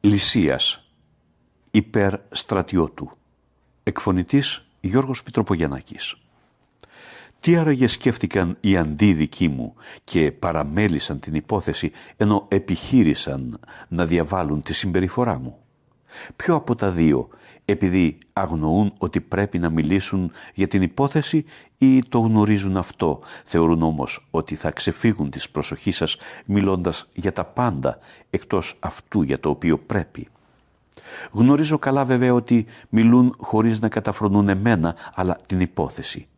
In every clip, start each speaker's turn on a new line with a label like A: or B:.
A: Λυσίας υπέρ στρατιώτου Εκφωνητής Γιώργος Πιτροπογιαννάκης Τι άραγε σκέφτηκαν οι αντίδικοί μου και παραμέλησαν την υπόθεση ενώ επιχείρησαν να διαβάλουν τη συμπεριφορά μου; Ποιο από τα δύο επειδή αγνοούν ότι πρέπει να μιλήσουν για την υπόθεση ή το γνωρίζουν αυτό, θεωρούν όμως ότι θα ξεφύγουν της προσοχής σας μιλώντας για τα πάντα εκτός αυτού για το οποίο πρέπει. Γνωρίζω καλά βέβαια ότι μιλούν χωρίς να καταφρονούν εμένα, αλλά την υπόθεση.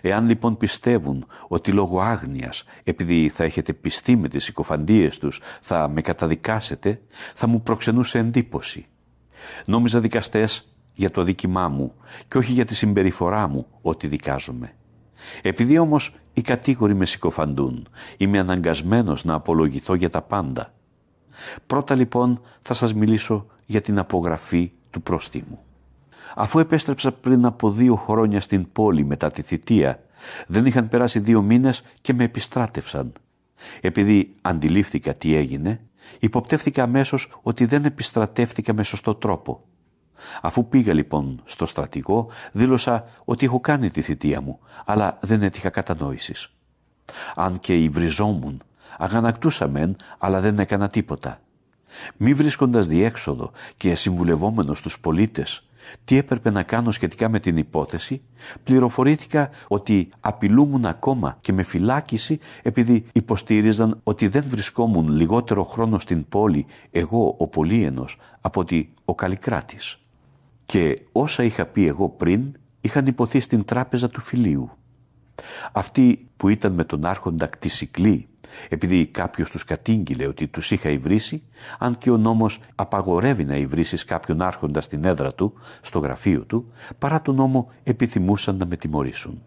A: Εάν λοιπόν πιστεύουν ότι λόγω άγνοιας, επειδή θα έχετε πιστεί με τις συκοφαντίες τους, θα με καταδικάσετε, θα μου προξενούσε εντύπωση. Νόμιζα δικαστές για το δίκημά μου και όχι για τη συμπεριφορά μου ότι δικάζομαι. Επειδή όμως οι κατήγοροι με συκοφαντούν, είμαι αναγκασμένος να απολογηθώ για τα πάντα. Πρώτα λοιπόν θα σας μιλήσω για την απογραφή του πρόστιμου. Αφού επέστρεψα πριν από δύο χρόνια στην πόλη μετά τη θητεία, δεν είχαν περάσει δύο μήνες και με επιστράτευσαν. Επειδή αντιλήφθηκα τι έγινε, υποπτεύθηκα αμέσως ότι δεν επιστρατεύτηκα με σωστό τρόπο. Αφού πήγα λοιπόν στο στρατηγό, δήλωσα ότι έχω κάνει τη θητεία μου, αλλά δεν έτυχα κατανόησης. Αν και υβριζόμουν, αγανακτούσα μεν, αλλά δεν έκανα τίποτα. Μη βρίσκοντας διέξοδο και συμβουλευόμενος τους πολίτες τι έπρεπε να κάνω σχετικά με την υπόθεση, πληροφορήθηκα ότι απειλούμουν ακόμα και με φυλάκιση επειδή υποστήριζαν ότι δεν βρισκόμουν λιγότερο χρόνο στην πόλη εγώ ο Πολύενος από ότι ο Καλλικράτης. Και όσα είχα πει εγώ πριν είχαν υποθεί στην τράπεζα του φιλίου. Αυτοί που ήταν με τον άρχοντα κτισικλή επειδή κάποιος τους κατήγγειλε ότι τους είχα υβρίσει, αν και ο νόμος απαγορεύει να υβρίσει κάποιον άρχοντα στην έδρα του, στο γραφείο του, παρά τον νόμο επιθυμούσαν να με τιμωρήσουν.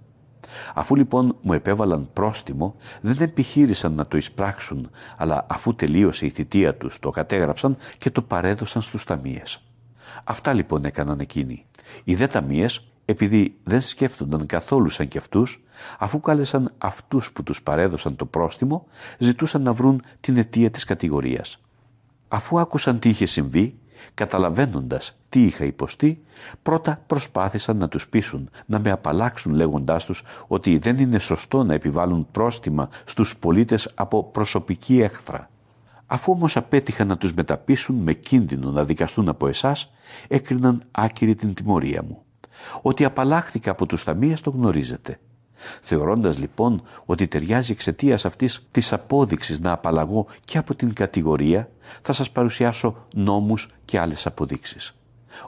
A: Αφού λοιπόν μου επέβαλαν πρόστιμο, δεν επιχείρησαν να το εισπράξουν, αλλά αφού τελείωσε η θητεία τους το κατέγραψαν και το παρέδωσαν στους ταμείες. Αυτά λοιπόν έκαναν εκείνοι. Οι δε ταμείες, επειδή δεν σκέφτονταν καθόλου σαν κι αυτούς, Αφού κάλεσαν αυτούς που τους παρέδωσαν το πρόστιμο, ζητούσαν να βρουν την αιτία της κατηγορίας. Αφού άκουσαν τι είχε συμβεί, καταλαβαίνοντας τι είχα υποστεί, πρώτα προσπάθησαν να τους πείσουν, να με απαλλάξουν λέγοντάς τους ότι δεν είναι σωστό να επιβάλλουν πρόστιμα στους πολίτες από προσωπική έχθρα. Αφού όμως απέτυχαν να τους μεταπίσουν με κίνδυνο να δικαστούν από εσάς, έκριναν άκυρη την τιμωρία μου. Ότι απαλλάχθηκα από τους ταμείες το γνωρίζετε. Θεωρώντας λοιπόν ότι ταιριάζει εξαιτίας αυτής της απόδειξης να απαλλαγώ και από την κατηγορία, θα σας παρουσιάσω νόμους και άλλες αποδείξεις.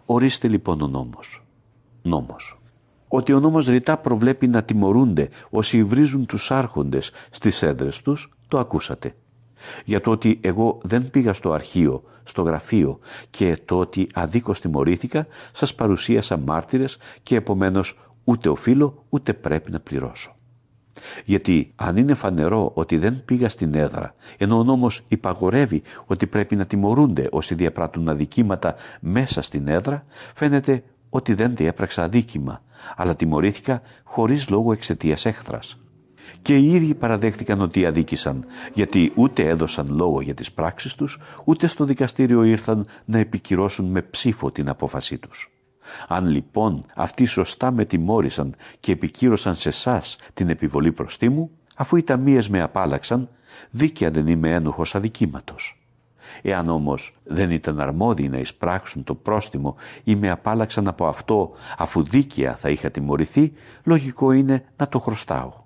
A: Ορίστε λοιπόν ο νόμος. Νόμος. Ότι ο νόμος ρητά προβλέπει να τιμωρούνται όσοι βρίζουν τους άρχοντες στις έδρες τους, το ακούσατε. Για το ότι εγώ δεν πήγα στο αρχείο, στο γραφείο και το ότι αδίκως τιμωρήθηκα, σας παρουσίασα μάρτυρες και επομένως ούτε οφείλω ούτε πρέπει να πληρώσω. Γιατί αν είναι φανερό ότι δεν πήγα στην έδρα, ενώ ο νόμος υπαγορεύει ότι πρέπει να τιμωρούνται όσοι διαπράττουν αδικήματα μέσα στην έδρα, φαίνεται ότι δεν διέπραξα αδίκημα, αλλά τιμωρήθηκα χωρίς λόγο εξαιτίας έχθρας. Και οι ίδιοι παραδέχτηκαν ότι αδίκησαν, γιατί ούτε έδωσαν λόγο για τις πράξεις τους, ούτε στο δικαστήριο ήρθαν να επικυρώσουν με ψήφο την απόφασή τους. Αν λοιπόν αυτοί σωστά με τιμώρησαν και επικύρωσαν σε εσάς την επιβολή προστίμου, αφού οι ταμείες με απάλαξαν, δίκαια δεν είμαι ένοχος αδικήματος. Εάν όμως δεν ήταν αρμόδιοι να εισπράξουν το πρόστιμο ή με απάλαξαν από αυτό αφού δίκαια θα είχα τιμωρηθεί, λογικό είναι να το χρωστάω.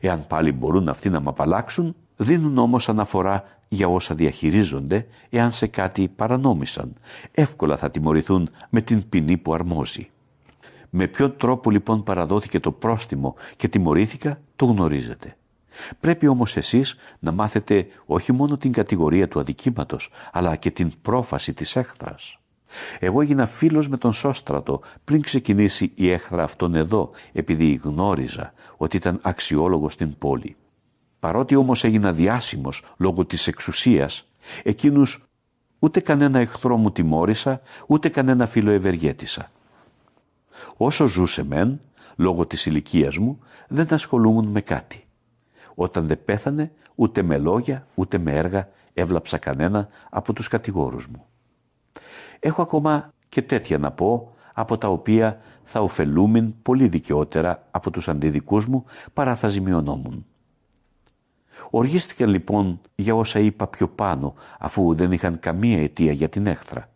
A: Εάν πάλι μπορούν αυτοί να με απαλλάξουν, δίνουν όμως αναφορά για όσα διαχειρίζονται εάν σε κάτι παρανόμησαν. Εύκολα θα τιμωρηθούν με την ποινή που αρμόζει. Με ποιο τρόπο λοιπόν παραδόθηκε το πρόστιμο και τιμωρήθηκα, το γνωρίζετε. Πρέπει όμως εσείς να μάθετε όχι μόνο την κατηγορία του αδικήματος, αλλά και την πρόφαση της έχθρας. Εγώ έγινα φίλος με τον Σώστρατο πριν ξεκινήσει η έχθρα αυτόν εδώ, επειδή γνώριζα ότι ήταν αξιόλογος στην πόλη. Παρότι όμως έγινα διάσημος λόγω της εξουσίας, εκείνους ούτε κανένα εχθρό μου τιμώρησα, ούτε κανένα φίλο ευεργέτησα. Όσο ζούσε μεν, λόγω της ηλικίας μου, δεν ασχολούμουν με κάτι. Όταν δεν πέθανε, ούτε με λόγια, ούτε με έργα έβλαψα κανένα από τους κατηγόρους μου. Έχω ακόμα και τέτοια να πω, από τα οποία θα ωφελούμεν πολύ δικαιότερα από τους αντιδικούς μου παρά θα ζημιωνόμουν. Οργίστηκαν λοιπόν για όσα είπα πιο πάνω, αφού δεν είχαν καμία αιτία για την έχθρα.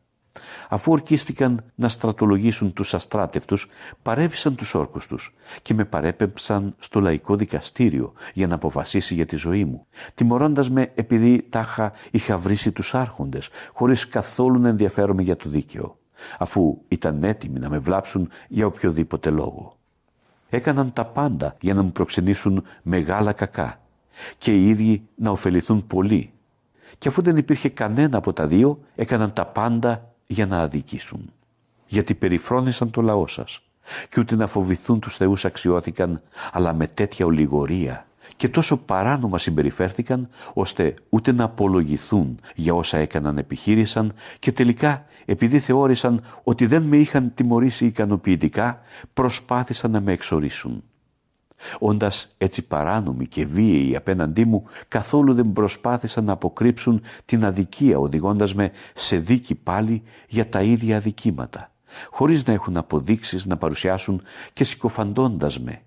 A: Αφού ορκίστηκαν να στρατολογήσουν τους αστράτευτους, παρέβησαν τους όρκους τους και με παρέπεψαν στο λαϊκό δικαστήριο για να αποφασίσει για τη ζωή μου, τιμωρώντας με επειδή τάχα είχα βρήσει τους άρχοντες, χωρίς καθόλου να ενδιαφέρομαι για το δίκαιο, αφού ήταν έτοιμοι να με βλάψουν για οποιοδήποτε λόγο. Έκαναν τα πάντα για να μου προξενήσουν μεγάλα κακά και οι ίδιοι να ωφεληθούν πολύ. Και αφού δεν υπήρχε κανένα από τα δύο, έκαναν τα πάντα για να αδικήσουν. Γιατί περιφρόνησαν το λαό σας και ούτε να φοβηθούν τους θεούς αξιώθηκαν, αλλά με τέτοια ολιγορία και τόσο παράνομα συμπεριφέρθηκαν, ώστε ούτε να απολογηθούν για όσα έκαναν επιχείρησαν και τελικά επειδή θεώρησαν ότι δεν με είχαν τιμωρήσει ικανοποιητικά, προσπάθησαν να με εξορίσουν. Όντας έτσι παράνομοι και βίαιοι απέναντί μου, καθόλου δεν προσπάθησαν να αποκρύψουν την αδικία, οδηγώντας με σε δίκη πάλι για τα ίδια αδικήματα, χωρίς να έχουν αποδείξεις να παρουσιάσουν και συκοφαντώντας με,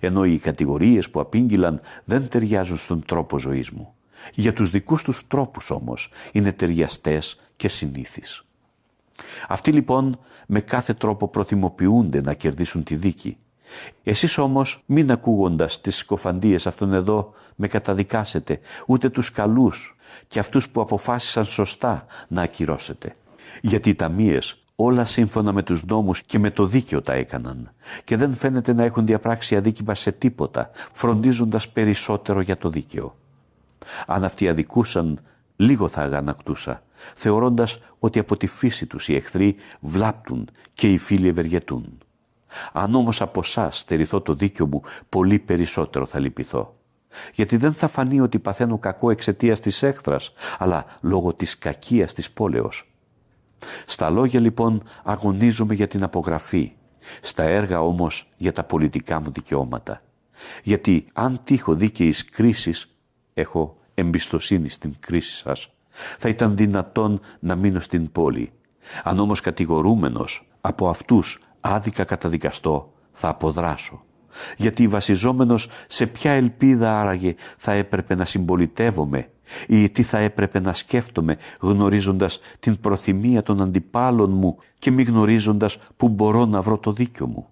A: ενώ οι κατηγορίες που απήγγειλαν δεν ταιριάζουν στον τρόπο ζωής μου. Για τους δικούς τους τρόπους όμως είναι ταιριαστές και συνήθεις. Αυτοί λοιπόν με κάθε τρόπο προθυμοποιούνται να κερδίσουν τη δίκη, εσείς όμως μην ακούγοντας τις σκοφαντίες αυτών εδώ με καταδικάσετε, ούτε τους καλούς και αυτούς που αποφάσισαν σωστά να ακυρώσετε. Γιατί οι ταμείες όλα σύμφωνα με τους νόμους και με το δίκαιο τα έκαναν και δεν φαίνεται να έχουν διαπράξει αδίκημα σε τίποτα, φροντίζοντας περισσότερο για το δίκαιο. Αν αυτοί αδικούσαν, λίγο θα αγανακτούσα, θεωρώντας ότι από τη φύση τους οι εχθροί βλάπτουν και οι φίλοι ευεργετούν. Αν όμως από εσάς στερηθώ το δίκιο μου, πολύ περισσότερο θα λυπηθώ. Γιατί δεν θα φανεί ότι παθαίνω κακό εξαιτίας της έχθρας, αλλά λόγω της κακίας της πόλεως. Στα λόγια λοιπόν αγωνίζομαι για την απογραφή, στα έργα όμως για τα πολιτικά μου δικαιώματα. Γιατί αν τύχω δίκαιης κρίσης, έχω εμπιστοσύνη στην κρίση σας, θα ήταν δυνατόν να μείνω στην πόλη. Αν όμως κατηγορούμενος από αυτούς άδικα καταδικαστώ, θα αποδράσω. Γιατί βασιζόμενος σε ποια ελπίδα άραγε θα έπρεπε να συμπολιτεύομαι ή τι θα έπρεπε να σκέφτομαι γνωρίζοντας την προθυμία των αντιπάλων μου και μη γνωρίζοντας που μπορώ να βρω το δίκιο μου.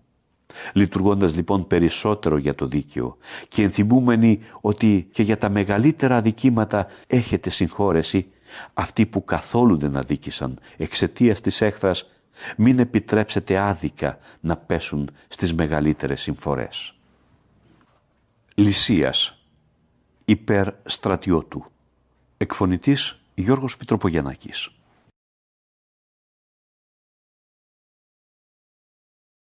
A: Λειτουργώντας λοιπόν περισσότερο για το δίκαιο και ενθυμούμενοι ότι και για τα μεγαλύτερα αδικήματα έχετε συγχώρεση, αυτοί που καθόλου δεν αδίκησαν εξαιτίας της έχθρας μην επιτρέψετε άδικα να πέσουν στις μεγαλύτερες συμφορές. Λυσίας υπέρ στρατιώτου Εκφωνητής Γιώργος Πιτροπογιαννάκης